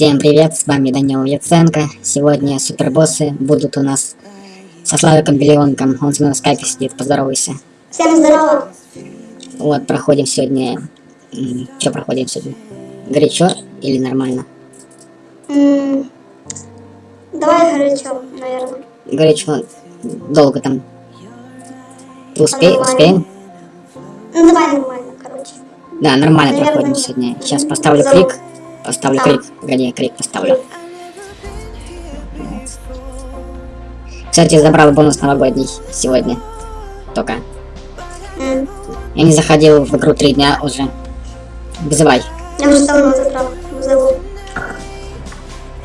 Всем привет, с вами Данил Яценко. Сегодня супербоссы будут у нас со Славиком Биллионком. Он со мной в скайпе сидит, поздоровайся. Всем здорово. Вот, проходим сегодня... Что проходим сегодня? Горячо или нормально? Давай горячо, наверное. Горячо. Долго там. Ты успе... Нормально. успеем? Ну давай нормально, короче. Да, нормально Наверное, проходим сегодня. Сейчас поставлю Залог. крик. Поставлю крик. Погоди, крик поставлю. Кстати, забрал бонус новогодний сегодня. Только. Я не заходил в игру три дня уже. Вызывай. Я уже давно забрал. Зову.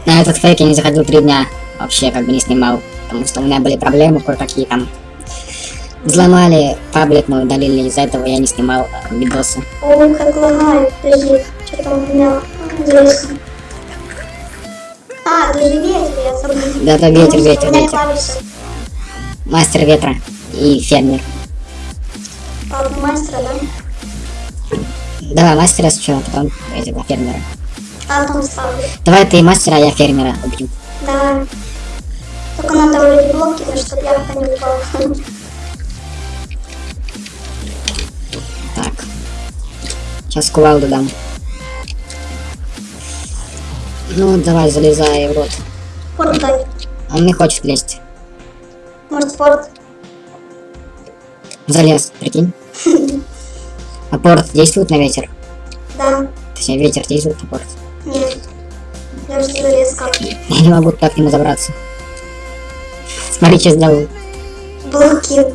На этот фейк я не заходил три дня. Вообще как бы не снимал. Потому что у меня были проблемы кое-какие там. Взломали паблик, мы удалили. Из-за этого я не снимал э, видосы. О, как лагает. Подожди, что там интересно. А, же ветер, ветер, ветер. Мастер ветра и фермер. Мастера, да? Давай мастера сначала, потом этого фермера. А ставлю. Давай ты мастера, а я фермера убью. Давай. Только надо вроде блоки, чтобы я не упал. Так. Сейчас кувалду дам. Ну, давай, залезай в рот. Порт дай. Он не хочет лезть. Может, порт? Залез, прикинь. А порт действует на ветер? Да. Точнее, ветер действует на порт. Нет. Я уже залез как. Я не могу так к нему забраться. Смотри, что сделал. Блоки.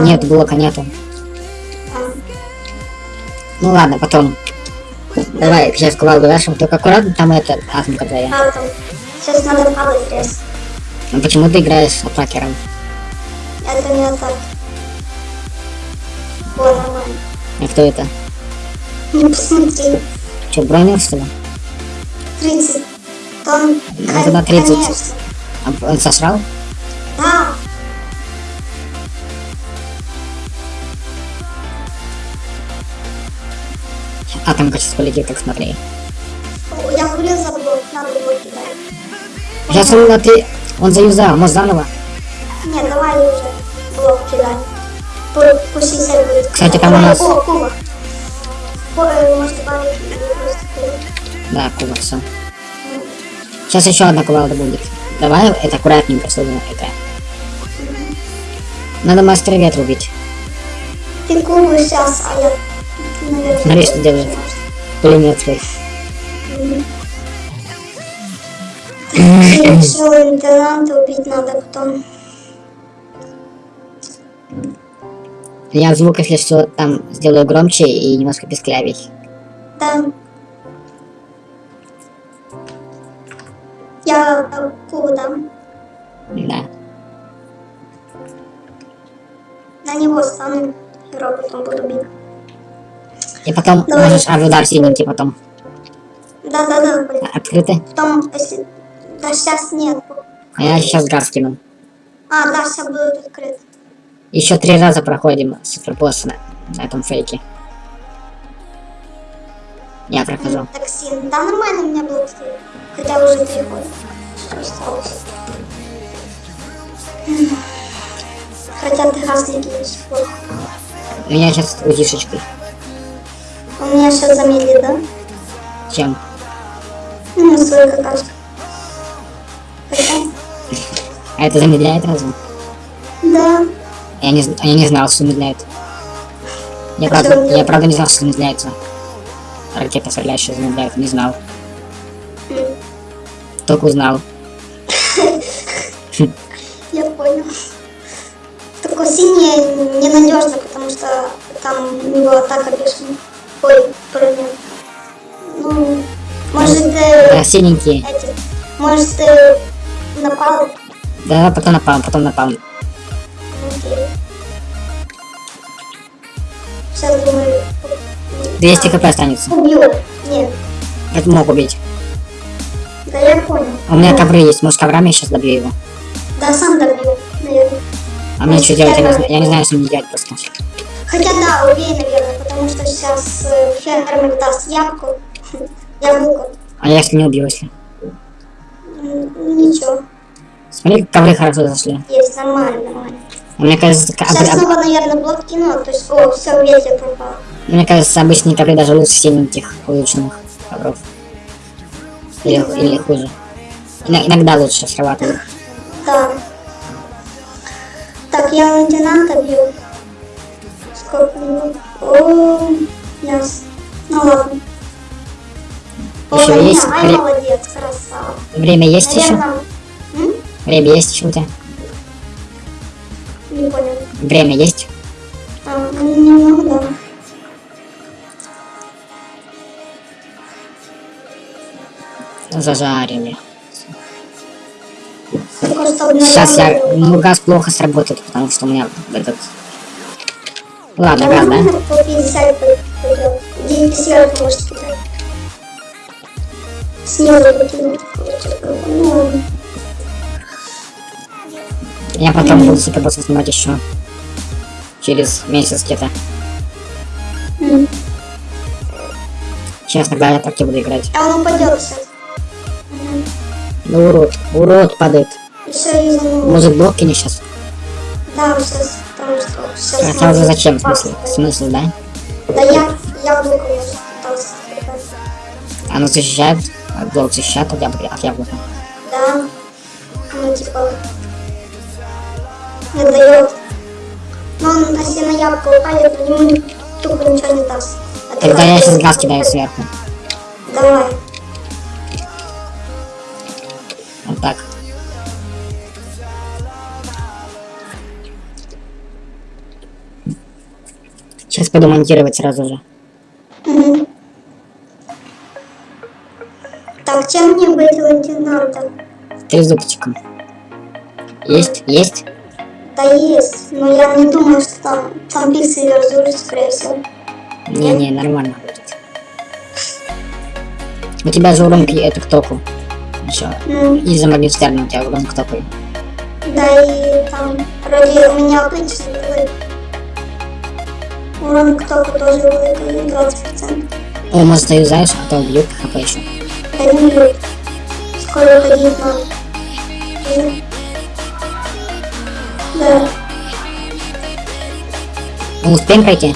Нет, блока нету. А, Ну ладно, потом. Давай, сейчас кувалду дашь, только аккуратно там это атомка твоя. а там. Сейчас надо резко. Ну почему ты играешь атакером? Это не так. О, нормально. А кто это? Не посмотри. Че, бронил что ли? 30 тонн. Ну, тогда 30. Конечно. А он сосрал? Да. Атомка сейчас полетит, как смотри. О, Я говорил за блок. Надо блоки дать. Сейчас он, а ты, он заюзал, может заново? Нет, давай уже блок кидай. Пу- Пусть 60 будет. Кстати, там у нас- О, кубок. Ой, может добавить. Да, кубок, все. Сейчас еще одна кувалда будет. Давай это аккуратненько, чтобы это... Надо мастера ветра убить. Ты кубок сейчас, а я... Смотри, что делает. Пулемет свой. Все, лейтенанта убить надо потом. Я звук, если что, там сделаю громче и немножко песклявей. Да. Я дам. Да. На него стану. И роботом буду бить. И потом Давай. можешь а, удар синенький потом. Да-да-да, блин. Открыты. Потом, если... Да сейчас нет. А я сейчас газ кину. А, да, сейчас будут открыты. Еще три раза проходим супербосса на, на этом фейке. Я прохожу. Токсин. Да, нормально у меня стоит. Хотя уже года. Осталось. Хотя ты сих пор. У меня сейчас удишечкой. У меня сейчас замедлит, да? Чем? Ну, свой какашка. А это замедляет разве? Да. Я не, я не знал, что замедляет. Я А правда, я правда не знал, что замедляется. Ракета стреляющая замедляет, не знал. М, Только узнал. Я понял. Только синий ненадежно, потому что там у него атака бешеная. Ой, броня. Ну, может, э, А синенькие. эти, может, э, напал. Да, потом напал, потом напал. Окей. Сейчас думаю. 200 хп останется. Убью. Нет. Это мог убить. Да я понял. У меня ковры есть, может коврами я сейчас добью его. Да сам добью, наверное. А мне что делать, я не, знаю, я не знаю, что мне делать просто. Хотя да, убей, наверное, потому что сейчас э, фермер даст яблоко. Яблоко. А если не убью, если? ничего. Смотри, как ковры хорошо зашли. Есть, нормально, нормально. Мне кажется, ка- Сейчас снова, наверное, блок кино, то есть, о, все, ветер пропал. мне кажется, обычные ковры даже лучше синеньких улучшенных ковров. Или, или хуже. Ино- иногда лучше срабатывают. Да. Так, я лейтенанта бью. О. Ну ладно. О, меня. есть вре- молодец, красава. Время есть еще? Наверное, м? Время есть еще у тебя? Не понял. Время есть? А, ну, немного, да. Зажарили. Сейчас я... Ну, газ плохо сработает, потому что у меня этот... Ладно, газ, да? Нормально, по 50 пойдет. 10 может кидать. Снизу покинуть. Ну, ладно. Я потом буду супербосса снимать еще. Через месяц где-то. Сейчас тогда я так и буду играть. А он упадет сейчас. Ну, урод. Урод падает. Может, блок кинешь сейчас? Да, сейчас, потому что сейчас... Хотя уже зачем? Смысл? Смысл, да? Да я, я же пытался спрятать. Оно защищает. а Блок защищает от яблока. От яблока. Да. Ну, типа... Не дает. Но он, если на яблоко упадет, то ему тупо ничего не даст. А Тогда я сейчас газ кидаю сверху. Давай. Вот так. Сейчас пойду монтировать сразу же. Мгм. Так, чем мне быть лейтенантом? Трезубчиком. Есть? Есть? Да есть, но я не думаю, что там, там пиксели разрушат, скорее всего. Не-не, нормально будет. У тебя же урон это к току. Еще. Ну, Из-за магистерна у тебя урон к току. да и там, вроде у меня обычный такой урон к току тоже великий, 20%. О, может заюзаешь, а то убьют хп еще. Да не бьют. Скоро ходить надо. Мгм. Да. Мы успеем пройти?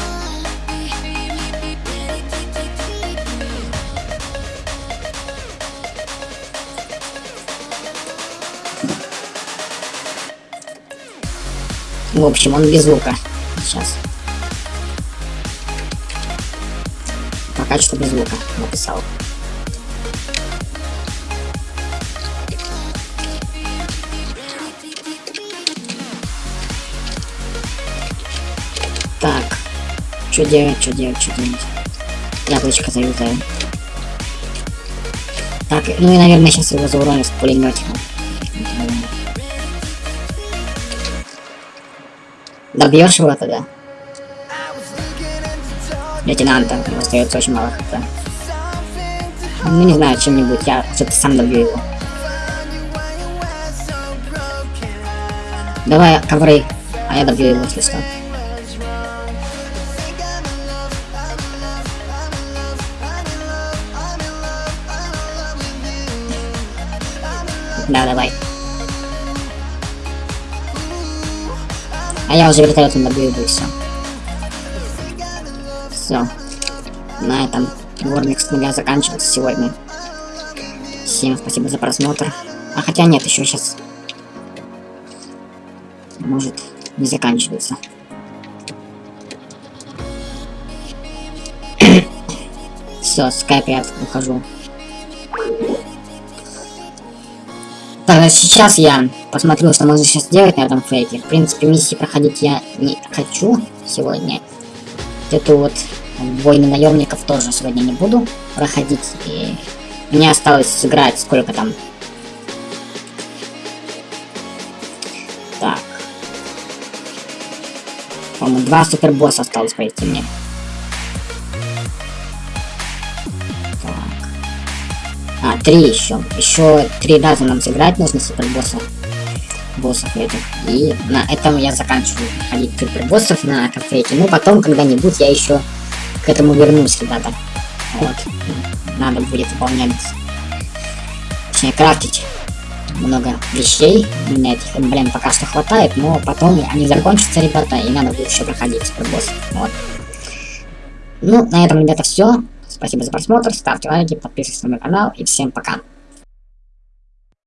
В общем, он без лука. Сейчас. Что без лука написал. Так. Что делать, что делать, что делать? Яблочко заюзаю. Так, ну и, наверное, сейчас его зауроню с пулеметиком. Добьешь его тогда? Лейтенанта, ему остается очень мало хп. Ну не знаю, чем-нибудь, я что-то сам добью его. Давай ковры, а я добью его, если что. Да, давай. А я уже вертолетом добью его и все. Все. На этом Вормик с нуля заканчивается сегодня. Всем спасибо за просмотр. А хотя нет, еще сейчас. Может, не заканчивается. Все, скайп я ухожу. Так, сейчас я посмотрю, что можно сейчас сделать на этом фейке. В принципе, миссии проходить я не хочу сегодня. Эту вот войны наемников тоже сегодня не буду проходить. И мне осталось сыграть сколько там. Так. По-моему, два супербосса осталось пройти мне. Так. А, три еще. Еще три раза нам сыграть нужно супербосса. Боссов этих. И на этом я заканчиваю ходить супербоссов на кафейке. Ну, потом когда-нибудь я еще к этому вернусь, ребята. Вот. Надо будет выполнять. Точнее, крафтить много вещей. У меня этих, блин, пока что хватает, но потом они закончатся, ребята, и надо будет еще проходить супербосс. Вот. Ну, на этом, ребята, все. Спасибо за просмотр, ставьте лайки, подписывайтесь на мой канал и всем пока.